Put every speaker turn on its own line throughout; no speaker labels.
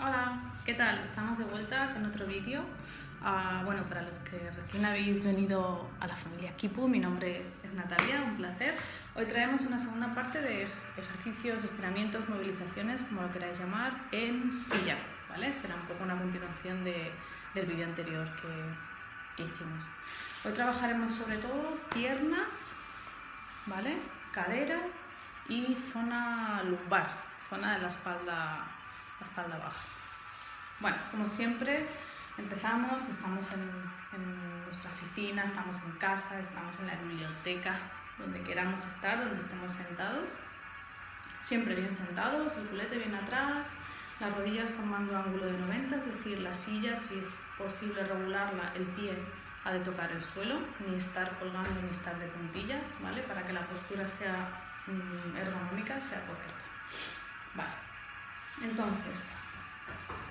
Hola, ¿qué tal? Estamos de vuelta con otro vídeo. Ah, bueno, para los que recién habéis venido a la familia Kipu, mi nombre es Natalia, un placer. Hoy traemos una segunda parte de ejercicios, estiramientos, movilizaciones, como lo queráis llamar, en silla, ¿vale? Será un poco una continuación de, del vídeo anterior que, que hicimos. Hoy trabajaremos sobre todo piernas, ¿vale? Cadera y zona lumbar, zona de la espalda, la espalda baja. Bueno, como siempre, empezamos, estamos en, nuestra oficina, estamos en casa, estamos en la biblioteca, donde queramos estar, donde estemos sentados. Siempre bien sentados, el culete bien atrás, las rodillas formando ángulo de 90, es decir, la silla, si es posible regularla, el pie ha de tocar el suelo, ni estar colgando ni estar de puntillas, ¿vale? Para que la postura sea mm, ergonómica, sea correcta. Vale. Entonces,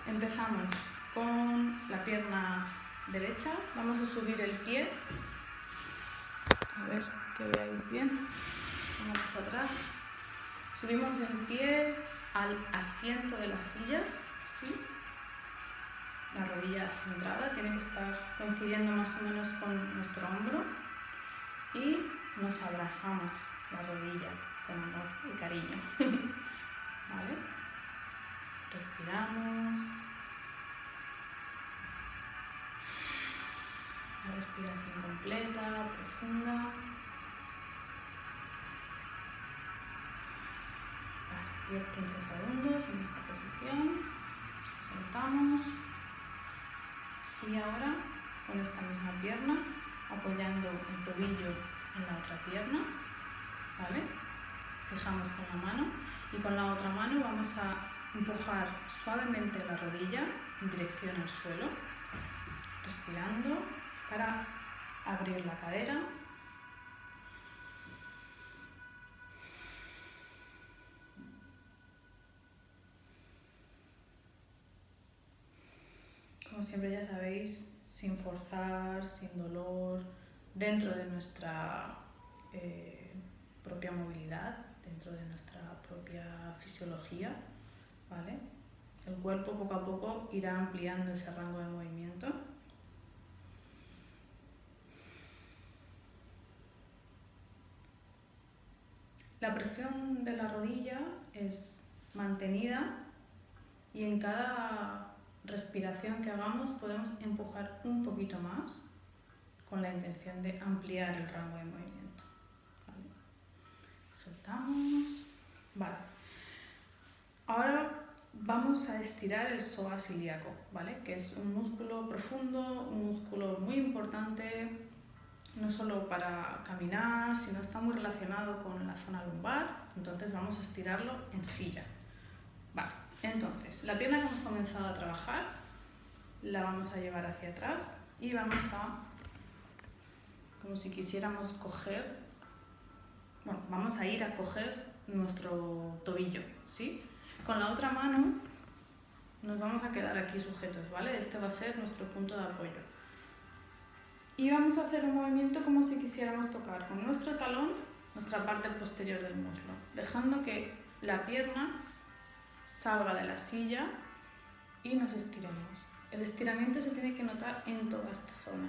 empezamos con la pierna derecha. Vamos a subir el pie. A ver que veáis bien. Vamos atrás. Subimos el pie al asiento de la silla. La rodilla centrada tiene que estar coincidiendo más o menos con nuestro hombro. Y nos abrazamos la rodilla con amor y cariño. ¿Vale? Respiramos. La respiración completa, profunda. 10-15 segundos en esta posición. Soltamos. Y ahora con esta misma pierna, apoyando el tobillo en la otra pierna. ¿Vale? Fijamos con la mano y con la otra mano vamos a empujar suavemente la rodilla en dirección al suelo, respirando para abrir la cadera. Como siempre ya sabéis, sin forzar, sin dolor, dentro de nuestra eh, propia movilidad, dentro de nuestra propia fisiología. El cuerpo poco a poco irá ampliando ese rango de movimiento. La presión de la rodilla es mantenida y en cada respiración que hagamos podemos empujar un poquito más con la intención de ampliar el rango de movimiento. Soltamos. Vale. Ahora vamos a estirar el psoas ilíaco, ¿vale? Que es un músculo profundo, un músculo muy importante, no solo para caminar, sino está muy relacionado con la zona lumbar, entonces vamos a estirarlo en silla. Vale, entonces, la pierna que hemos comenzado a trabajar, la vamos a llevar hacia atrás y vamos a, como si quisiéramos coger, bueno, vamos a ir a coger nuestro tobillo, ¿sí? Con la otra mano nos vamos a quedar aquí sujetos, ¿vale? Este va a ser nuestro punto de apoyo. Y vamos a hacer un movimiento como si quisiéramos tocar con nuestro talón nuestra parte posterior del muslo, dejando que la pierna salga de la silla y nos estiremos. El estiramiento se tiene que notar en toda esta zona.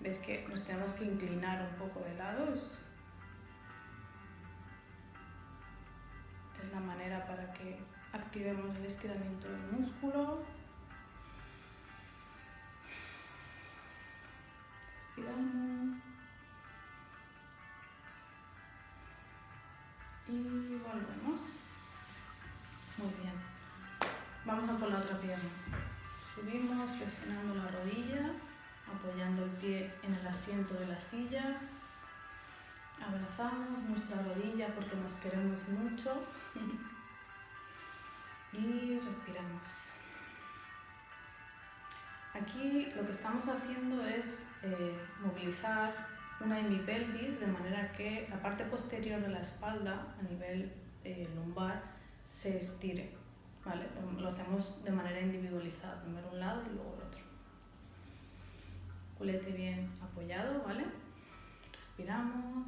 ¿Ves que nos tenemos que inclinar un poco de lado? Que activemos el estiramiento del músculo. Respiramos. Y volvemos. Muy bien. Vamos a por la otra pierna. Subimos flexionando la rodilla, apoyando el pie en el asiento de la silla. Abrazamos nuestra rodilla porque nos queremos mucho y respiramos. Aquí lo que estamos haciendo es eh, movilizar una hemipelvis de manera que la parte posterior de la espalda a nivel eh, lumbar se estire. ¿vale? Lo, hacemos de manera individualizada, primero un lado y luego el otro. Culete bien apoyado, ¿vale? Respiramos.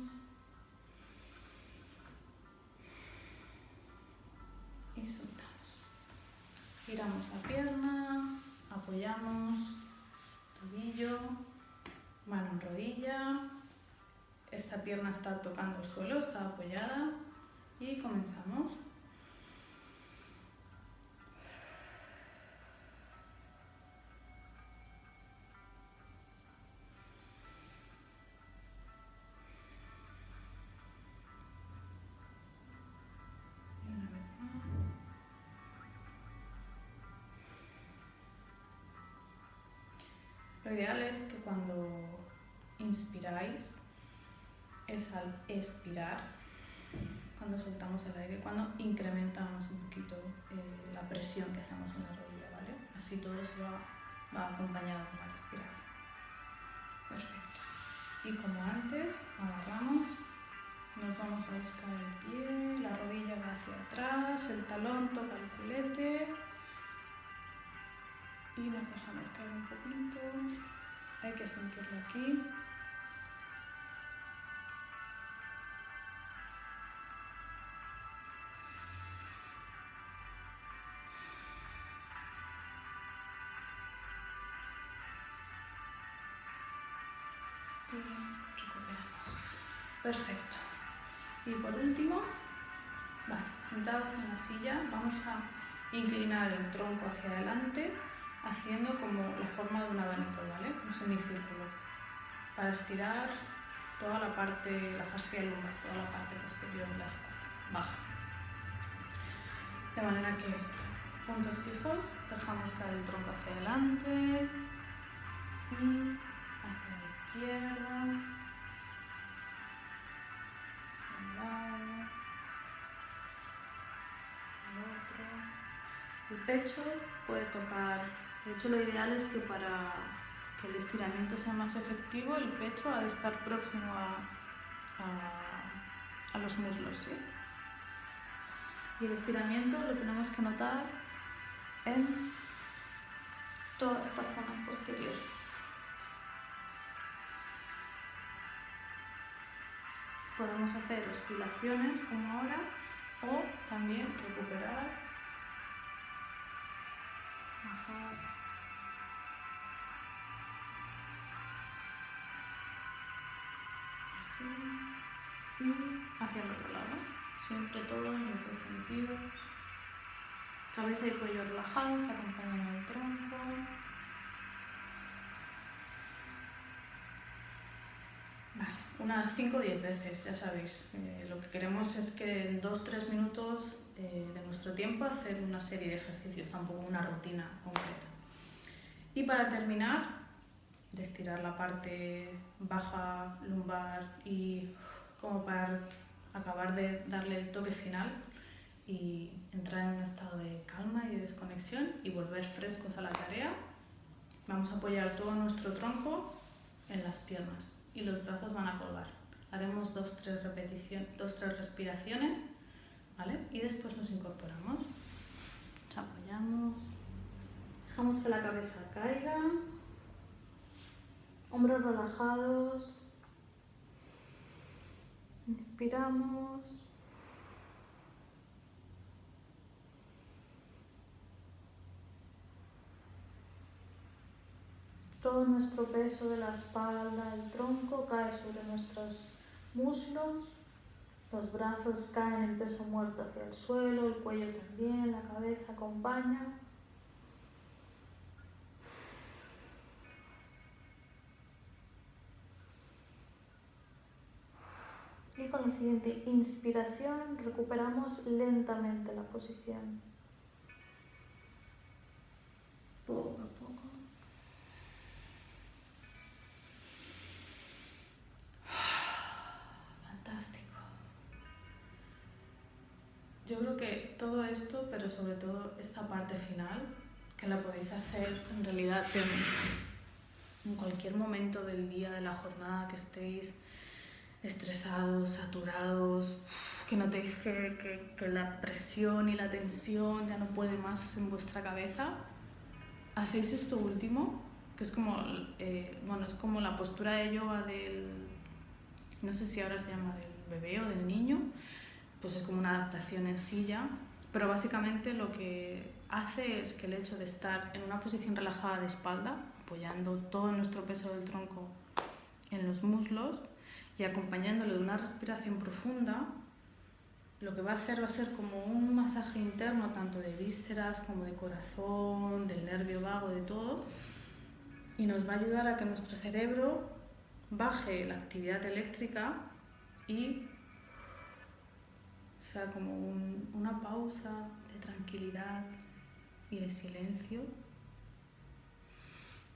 Giramos la pierna, apoyamos tobillo, mano en rodilla, esta pierna está tocando el suelo, está apoyada Lo ideal es que cuando inspiráis es al expirar, cuando soltamos el aire, cuando incrementamos un poquito eh, la presión que hacemos en la rodilla, ¿vale? Así todo se va, va acompañado con la respiración. Perfecto. Y como antes, y nos dejamos caer un poquito. Hay que sentirlo aquí. Perfecto. Y por último, vale, sentados en la silla, vamos a inclinar el tronco hacia adelante, haciendo como la forma de un abanico, ¿vale? Un semicírculo. Para estirar toda la parte, la fascia lumbar, toda la parte posterior de la espalda, baja. De manera que puntos fijos, dejamos caer el tronco hacia adelante y hacia la izquierda. El pecho puede tocar, de hecho lo ideal es que para que el estiramiento sea más efectivo, el pecho ha de estar próximo a, a, los muslos. ¿sí? Y el estiramiento lo tenemos que notar en toda esta zona posterior. Podemos hacer oscilaciones como ahora o también recuperar, Y hacia el otro lado. Siempre todo en los dos sentidos. Cabeza y cuello relajados, acompañando el tronco. Vale, unas 5 o 10 veces, ya sabéis. Eh, lo que queremos es que en 2-3 minutos eh, de nuestro tiempo hacer una serie de ejercicios, tampoco una rutina completa. Y para terminar, de estirar la parte baja lumbar y como para acabar de darle el toque final y entrar en un estado de calma y de desconexión y volver frescos a la tarea, vamos a apoyar todo nuestro tronco en las piernas y los brazos van a colgar. Haremos dos, tres repeticiones, dos, tres respiraciones, ¿vale? Y después nos incorporamos. Nos apoyamos, dejamos que la cabeza caiga, hombros relajados, inspiramos. Todo nuestro peso de la espalda, el tronco cae sobre nuestros muslos, los brazos caen el peso muerto hacia el suelo, el cuello también, la cabeza acompaña. Con la siguiente inspiración recuperamos lentamente la posición. Poco a poco. Fantástico. Yo creo que todo esto, pero sobre todo esta parte final, que la podéis hacer en realidad en, en cualquier momento del día, de la jornada que estéis estresados, saturados, que notéis que, la presión y la tensión ya no puede más en vuestra cabeza, hacéis esto último, que es como, eh, bueno, es como la postura de yoga del, no sé si ahora se llama del bebé o del niño, pues es como una adaptación en silla pero básicamente lo que hace es que el hecho de estar en una posición relajada de espalda, apoyando todo nuestro peso del tronco en los muslos y acompañándolo de una respiración profunda, lo que va a hacer va a ser como un masaje interno tanto de vísceras como de corazón, del nervio vago, de todo, y nos va a ayudar a que nuestro cerebro baje la actividad eléctrica y sea como una pausa de tranquilidad y de silencio,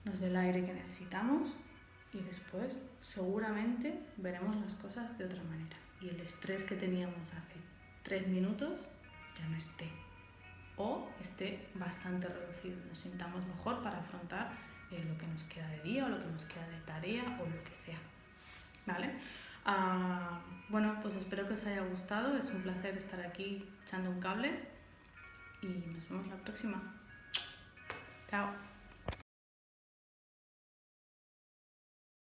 nos dé el aire que necesitamos y después seguramente veremos las cosas de otra manera y el estrés que teníamos hace tres minutos ya no esté o esté bastante reducido, nos sintamos mejor para afrontar eh, lo que nos queda de día o lo que nos queda de tarea o lo que sea. ¿Vale? Ah, bueno, pues espero que os haya gustado, es un placer estar aquí echando un cable y nos vemos la próxima. Chao.